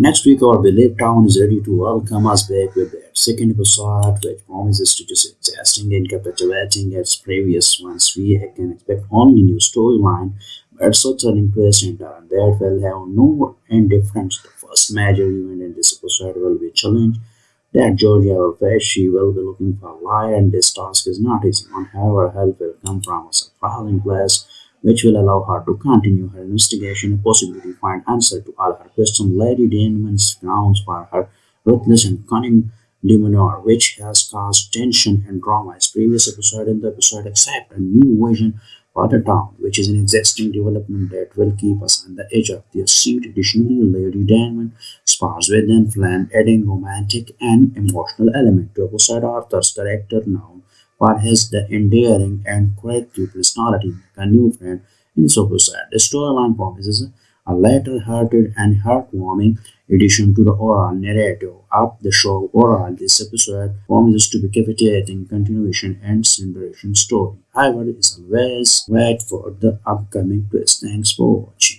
Next week, our beloved town is ready to welcome us back with their second episode, which promises to just exhausting and captivating its previous ones. We can expect only new storyline, but so thrilling twist and turn that will have no indifference. The first major event in this episode will be a challenge that Georgia will face. She will be looking for a lie, and this task is not easy. However, help will come from a surprising place which will allow her to continue her investigation and possibly find answer to all her questions. Lady Daneman's grounds for her ruthless and cunning demeanor, which has caused tension and drama as previous episode in the episode accept a new vision for the town, which is an existing development that will keep us on the edge of their seat. Additionally, Lady Danemon spars with flan, adding romantic and emotional element to episode Arthur's character now for his the endearing and quirky personality make a new friend in Super Sad. The storyline promises a lighter-hearted and heartwarming addition to the oral narrative of the show. oral this episode promises to be captivating continuation and celebration story. However, it's always wait for the upcoming twist. Thanks for watching.